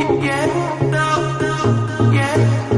yeah, no, no, yeah.